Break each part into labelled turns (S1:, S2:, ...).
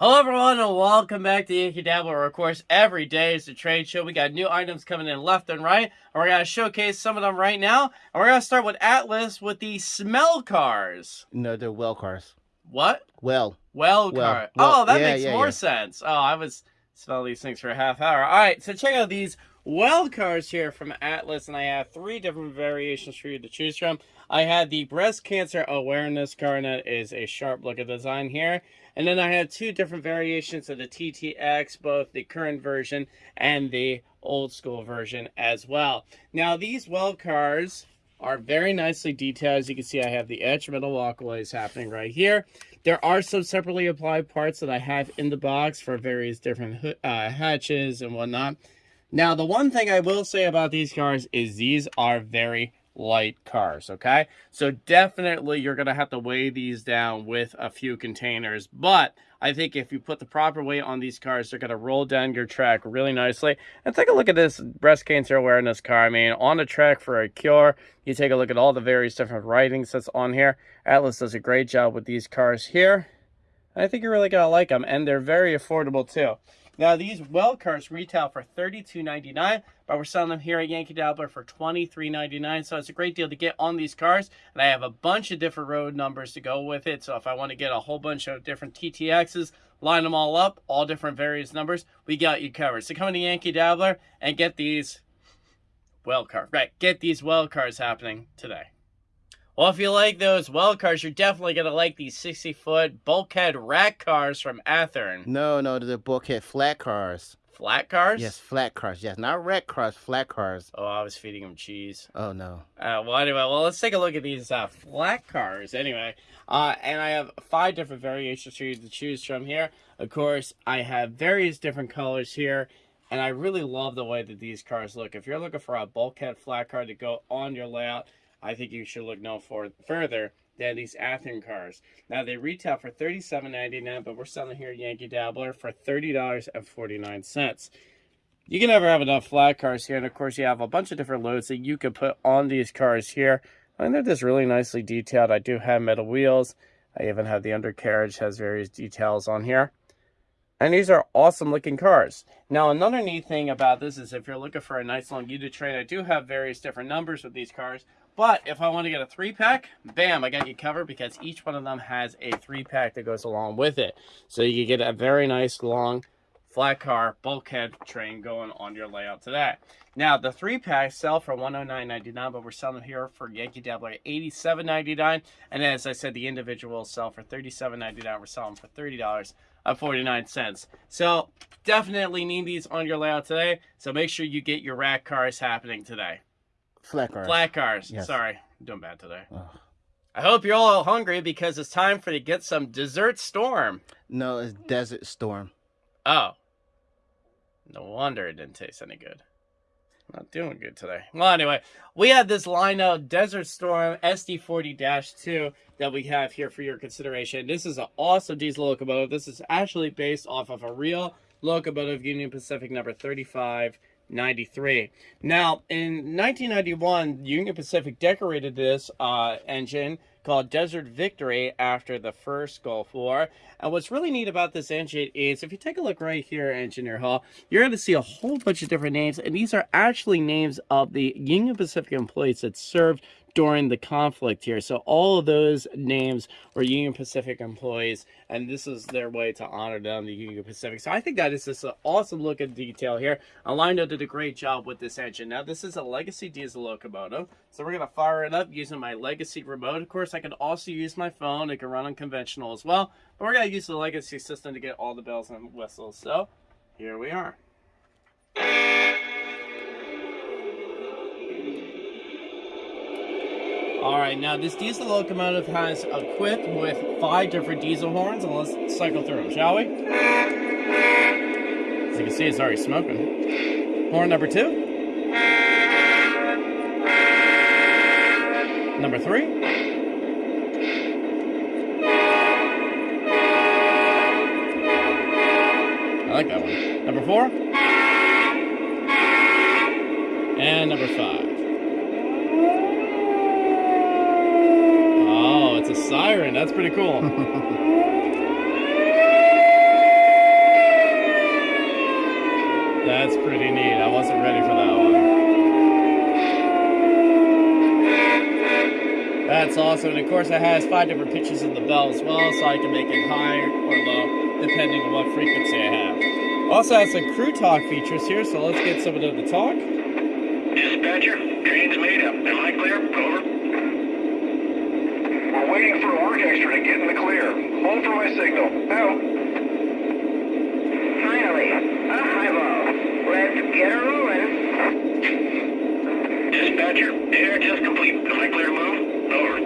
S1: Hello everyone and welcome back to Yankee Dabbler. Of course, every day is a trade show. We got new items coming in left and right. And we're going to showcase some of them right now. And we're going to start with Atlas with the smell cars.
S2: No, they're well cars.
S1: What?
S2: Well.
S1: Well,
S2: Well,
S1: car.
S2: well,
S1: oh, that
S2: yeah,
S1: makes
S2: yeah,
S1: more
S2: yeah.
S1: sense. Oh, I was smelling these things for a half hour. All right, so check out these well cars here from Atlas, and I have three different variations for you to choose from. I had the breast cancer awareness that is a sharp look at design here. And then I have two different variations of the TTX, both the current version and the old school version as well. Now, these well cars are very nicely detailed. As you can see, I have the edge metal walkways happening right here. There are some separately applied parts that I have in the box for various different uh, hatches and whatnot. Now, the one thing I will say about these cars is these are very light cars, okay? So definitely you're going to have to weigh these down with a few containers, but I think if you put the proper weight on these cars, they're going to roll down your track really nicely. And take a look at this breast cancer awareness car. I mean, on the track for a cure, you take a look at all the various different writings that's on here. Atlas does a great job with these cars here. I think you're really going to like them, and they're very affordable too. Now, these well cars retail for $32.99, but we're selling them here at Yankee Dabbler for $23.99. So it's a great deal to get on these cars. And I have a bunch of different road numbers to go with it. So if I want to get a whole bunch of different TTXs, line them all up, all different various numbers, we got you covered. So come to Yankee Dabbler and get these well cars. Right, get these well cars happening today. Well, if you like those well cars, you're definitely going to like these 60 foot bulkhead rack cars from Athearn.
S2: No, no, they're bulkhead flat cars.
S1: Flat cars?
S2: Yes, flat cars. Yes, not wreck cars, flat cars.
S1: Oh, I was feeding them cheese.
S2: Oh no.
S1: Uh, well, anyway, well, let's take a look at these uh, flat cars. Anyway, uh, and I have five different variations for you to choose from here. Of course, I have various different colors here, and I really love the way that these cars look. If you're looking for a bulkhead flat car to go on your layout, I think you should look no for further than these Athearn cars. Now they retail for $37.99, but we're selling here at Yankee Dabbler for $30.49. You can never have enough flat cars here, and of course you have a bunch of different loads that you can put on these cars here. And they're just really nicely detailed. I do have metal wheels. I even have the undercarriage has various details on here. And these are awesome looking cars. Now, another neat thing about this is if you're looking for a nice long unit train, I do have various different numbers with these cars. But if I want to get a three pack, bam, I got you covered because each one of them has a three pack that goes along with it. So you can get a very nice long flat car bulkhead train going on your layout today. Now the three packs sell for $109.99, but we're selling them here for Yankee Dabbler at $87.99. And as I said, the individuals sell for $37.99. We're selling them for $30 at 49 cents. So definitely need these on your layout today. So make sure you get your rack cars happening today.
S2: Flat cars.
S1: Flat cars.
S2: Yes.
S1: Sorry, I'm doing bad today. I hope you're all hungry because it's time for to get some dessert storm.
S2: No, it's Desert Storm.
S1: Oh. No wonder it didn't taste any good. Not doing good today. Well, anyway, we have this Lionel Desert Storm SD40-2 that we have here for your consideration. This is an awesome diesel locomotive. This is actually based off of a real locomotive Union Pacific number 3593. Now, in 1991, Union Pacific decorated this uh, engine called Desert Victory after the first Gulf War. And what's really neat about this engine is if you take a look right here, Engineer Hall, you're going to see a whole bunch of different names. And these are actually names of the Union Pacific employees that served during the conflict here. So all of those names were Union Pacific employees, and this is their way to honor them, the Union Pacific. So I think that is just an awesome look at detail here. Lionel did a great job with this engine. Now this is a legacy diesel locomotive, so we're gonna fire it up using my legacy remote. Of course, I can also use my phone. It can run on conventional as well, but we're gonna use the legacy system to get all the bells and whistles. So here we are. All right, now this diesel locomotive has equipped with five different diesel horns, and let's cycle through them, shall we? As you can see, it's already smoking. Horn number two. Number three. I like that one. Number four. And number five. That's pretty cool. That's pretty neat. I wasn't ready for that one. That's awesome. And of course it has five different pitches of the bell as well, so I can make it high or low, depending on what frequency I have. Also has some crew talk features here, so let's get some of the to talk.
S3: Dispatcher, train's made up. Am I clear? Over. We're waiting for Orchestra to get in the clear. Hold for my signal. Out.
S4: Finally, a high ball. Let's get her rolling.
S3: Dispatcher, air test complete. Am I clear to move? Over.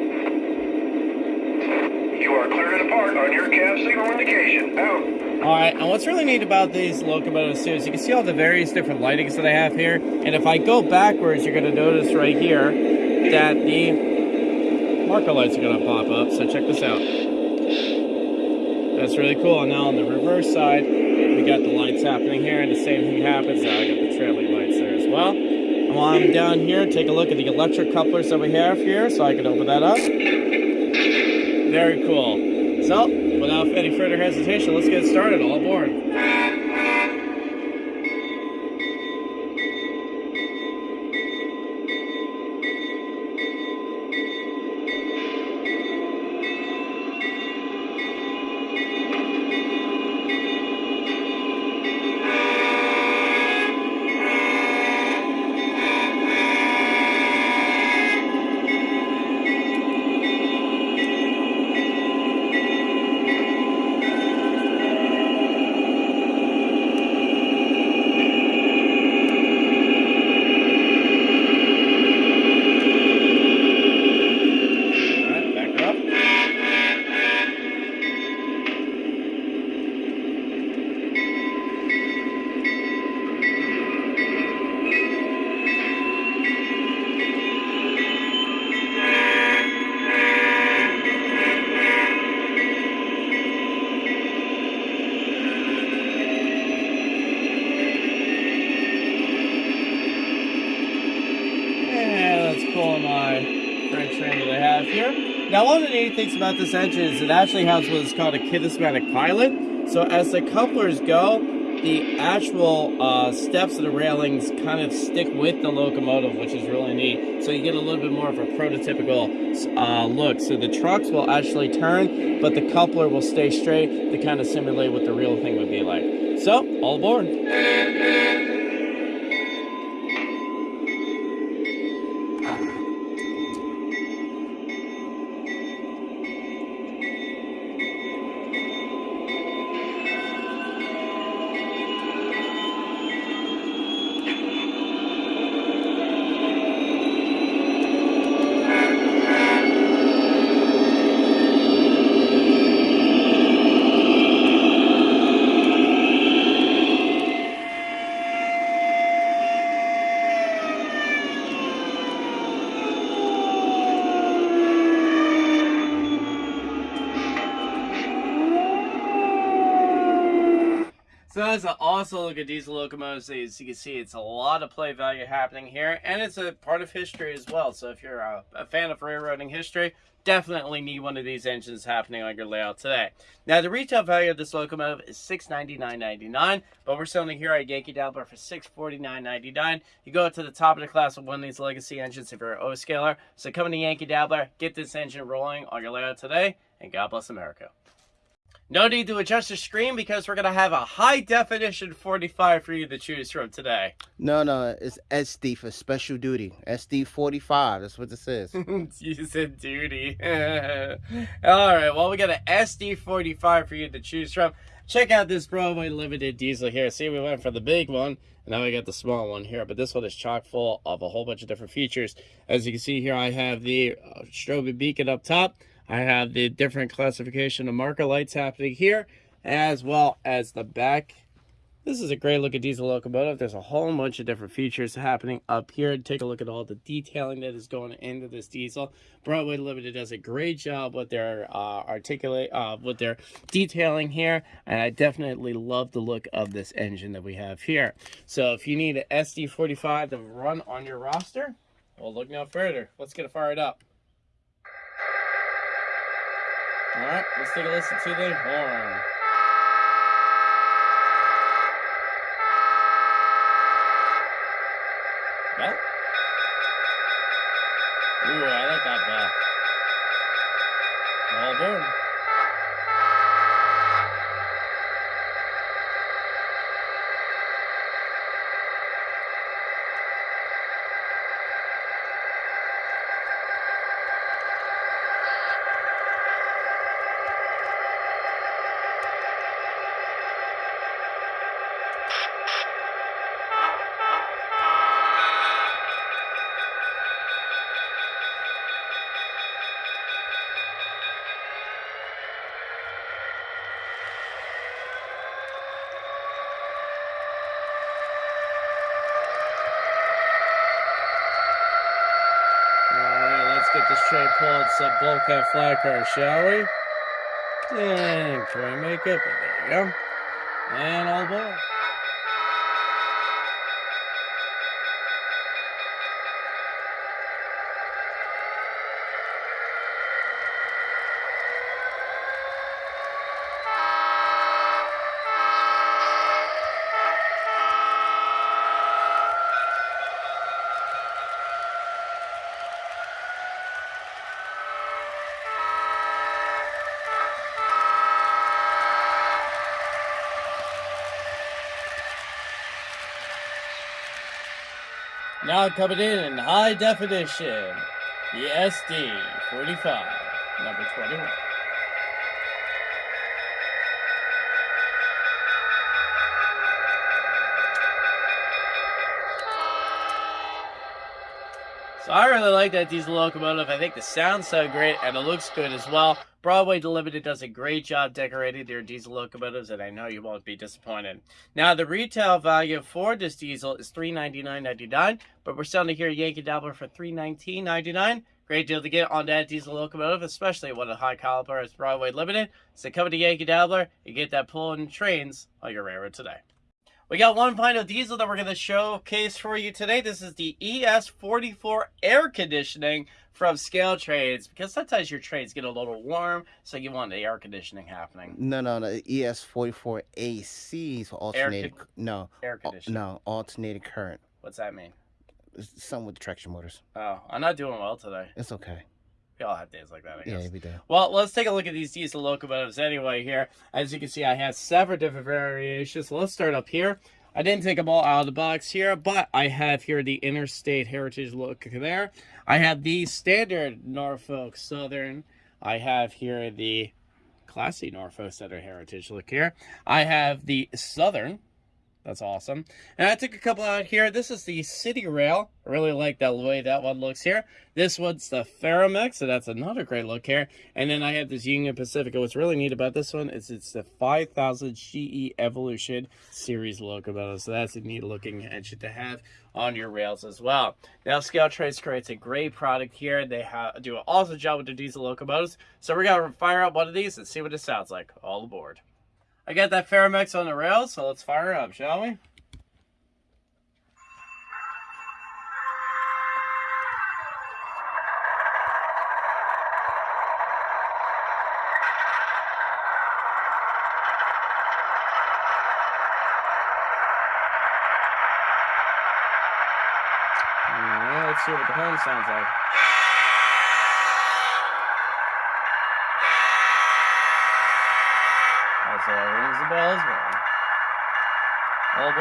S3: You are clear to depart on your cab signal indication. Out.
S1: Alright, and what's really neat about these locomotives too is you can see all the various different lightings that I have here. And if I go backwards, you're going to notice right here that the marker lights are going to pop up. So check this out. That's really cool. And now on the reverse side, we got the lights happening here. And the same thing happens. Now I got the trailing lights there as well. And while I'm down here, take a look at the electric couplers that we have here. So I can open that up. Very cool. So, without any further hesitation, let's get started. All aboard. Alright, back her up. Yeah, that's cool my French train that I have here. Now, one of the neat things about this engine is it actually has what is called a kinesmatic pilot. So as the couplers go, the actual uh, steps of the railings kind of stick with the locomotive, which is really neat. So you get a little bit more of a prototypical uh, look. So the trucks will actually turn, but the coupler will stay straight to kind of simulate what the real thing would be like. So, all aboard. So that's an awesome look at diesel locomotives. As you can see, it's a lot of play value happening here, and it's a part of history as well. So if you're a, a fan of railroading history, definitely need one of these engines happening on your layout today. Now, the retail value of this locomotive is $699.99, but we're selling here at Yankee Dabbler for $649.99. You go to the top of the class with one of these legacy engines if you're an O-scaler. So come to Yankee Dabbler, get this engine rolling on your layout today, and God bless America. No need to adjust the screen because we're going to have a high definition 45 for you to choose from today.
S2: No, no, it's SD for special duty. SD 45. That's what this is.
S1: you said duty. All right, well, we got an SD 45 for you to choose from. Check out this Broadway Limited diesel here. See, we went for the big one, and now we got the small one here. But this one is chock full of a whole bunch of different features. As you can see here, I have the uh, strobe beacon up top. I have the different classification of marker lights happening here, as well as the back. This is a great look at diesel locomotive. There's a whole bunch of different features happening up here. Take a look at all the detailing that is going into this diesel. Broadway Limited does a great job with their uh, articulate, uh, with their detailing here, and I definitely love the look of this engine that we have here. So if you need an SD45 to run on your roster, well, look no further. Let's get it fired up. Alright, let's take a listen to the horn. Bell? Ooh, I like that bell. All aboard. This train pulled some bulkhead flat car, shall we? And try make it, but there you go. And all aboard. Now coming in in high definition, the SD 45, number 21. I really like that diesel locomotive. I think the sounds so great and it looks good as well. Broadway Delimited does a great job decorating their diesel locomotives, and I know you won't be disappointed. Now, the retail value for this diesel is $399.99, but we're selling it here at Yankee Dabbler for $319.99. Great deal to get on that diesel locomotive, especially one of high caliber as Broadway Limited. So come to Yankee Dabbler and get that pulling trains on your railroad today. We got one final diesel that we're going to showcase for you today. This is the ES44 air conditioning from ScaleTrains because sometimes your trades get a little warm, so you want the air conditioning happening.
S2: No, no, no. ES44 AC is alternating.
S1: con-
S2: no,
S1: Air conditioning.
S2: no, alternating current.
S1: What's that mean?
S2: Something with traction motors.
S1: Oh, I'm not doing well today.
S2: It's okay.
S1: We all have days like that, I guess.
S2: Yeah, every day.
S1: Well, let's take a look at these diesel locomotives anyway here. As you can see, I have several different variations. So let's start up here. I didn't take them all out of the box here, but I have here the Interstate Heritage look there. I have the standard Norfolk Southern. I have here the classy Norfolk Southern Heritage look here. I have the Southern. That's awesome. And I took a couple out here. This is the CitiRail. I really like that way that one looks here. This one's the Ferromex, so that's another great look here. And then I have this Union Pacifica. What's really neat about this one is it's the 5000 GE Evolution series locomotive. So that's a neat looking engine to have on your rails as well. Now, ScaleTrains creates a great product here. They do an awesome job with the diesel locomotives. So we're going to fire up one of these and see what it sounds like. All aboard. I got that Ferromex on the rails, so let's fire it up, shall we? Let's see what the horn sounds like. As well. All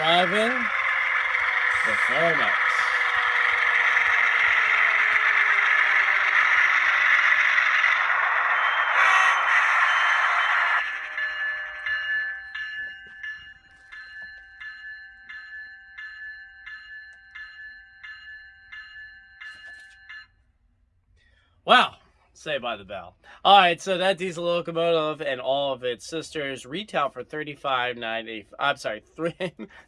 S1: 11 the format. Say by the bell. All right, so that diesel locomotive and all of its sisters retail for thirty-five ninety. I'm sorry, three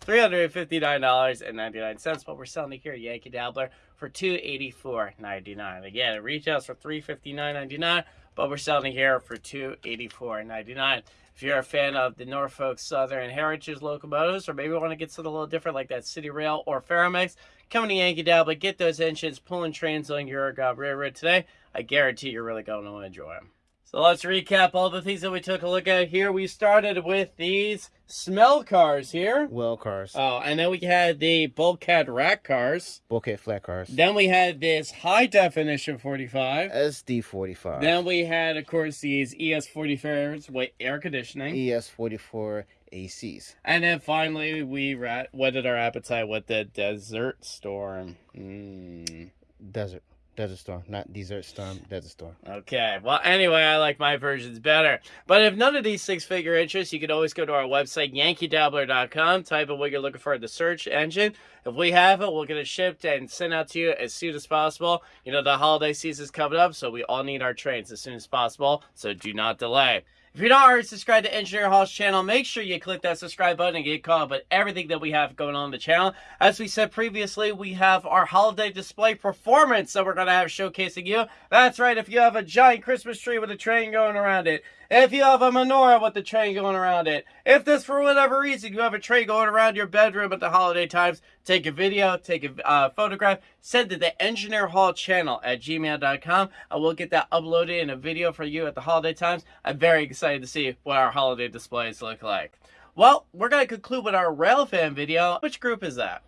S1: three hundred and fifty-nine dollars and ninety-nine cents. But we're selling it here, at Yankee Dabbler, for two eighty-four ninety-nine. Again, it retails for three fifty-nine ninety-nine, but we're selling it here for two eighty-four ninety-nine. If you're a fan of the Norfolk Southern Heritage locomotives, or maybe want to get something a little different like that CitiRail or Ferromex, come to Yankee Dabbler, get those engines pulling trains on your railroad today. I guarantee you're really going to enjoy them. So let's recap all the things that we took a look at here. We started with these smell cars here.
S2: Well cars,
S1: Oh, and then we had the bulkhead rack cars.
S2: bulkhead flat cars,
S1: Then we had this high definition 45.
S2: SD 45,
S1: Then we had, of course, these ES45s with air conditioning.
S2: ES 44 ACs.
S1: And then finally, we rat- whetted our appetite with the Desert Storm. Mm.
S2: Desert, desert storm, not desert storm, desert storm.
S1: Okay. Well, anyway, I like my versions better. But if none of these six figure interest, you can always go to our website, yankeedabbler.com, type in what you're looking for in the search engine. If we have it, we'll get it shipped and sent out to you as soon as possible. You know, the holiday season's coming up, so we all need our trains as soon as possible, so do not delay. If you're not already subscribed to Engineer Hall's channel, make sure you click that subscribe button and get caught up with everything that we have going on the channel. As we said previously, we have our holiday display performance that we're going to have showcasing you. That's right, if you have a giant Christmas tree with a train going around it, if you have a menorah with the train going around it, if this, for whatever reason, you have a train going around your bedroom at the holiday times, take a video, take a uh, photograph, send to the Engineer Hall channel at gmail.com. I will get that uploaded in a video for you at the holiday times. I'm very excited to see what our holiday displays look like. Well, we're going to conclude with our Railfan video. Which group is that?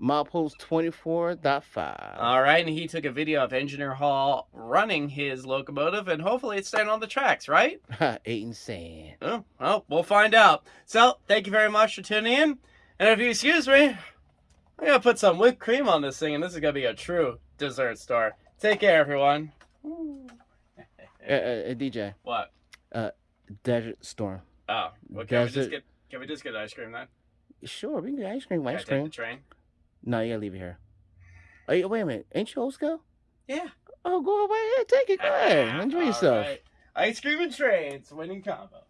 S2: Milepost 24.5.
S1: All right, and he took a video of Engineer Hall running his locomotive, and hopefully it's staying on the tracks, right?
S2: Eight and sand.
S1: Oh, well, we'll find out. So, thank you very much for tuning in. And if you excuse me, I'm going to put some whipped cream on this thing, and this is going to be a true dessert store. Take care, everyone.
S2: Uh, uh, uh, DJ,
S1: What?
S2: Uh, desert storm.
S1: Oh, well, can we just get can we just get ice cream then?
S2: Sure, we can get ice cream.
S1: Can I
S2: Ice
S1: take
S2: cream.
S1: the train?
S2: No, you gotta leave it here. Wait a minute. Ain't you old school?
S1: Yeah.
S2: Oh, go away. Yeah, take it. Go ahead. Enjoy yourself.
S1: right. Ice cream and trains, winning combo.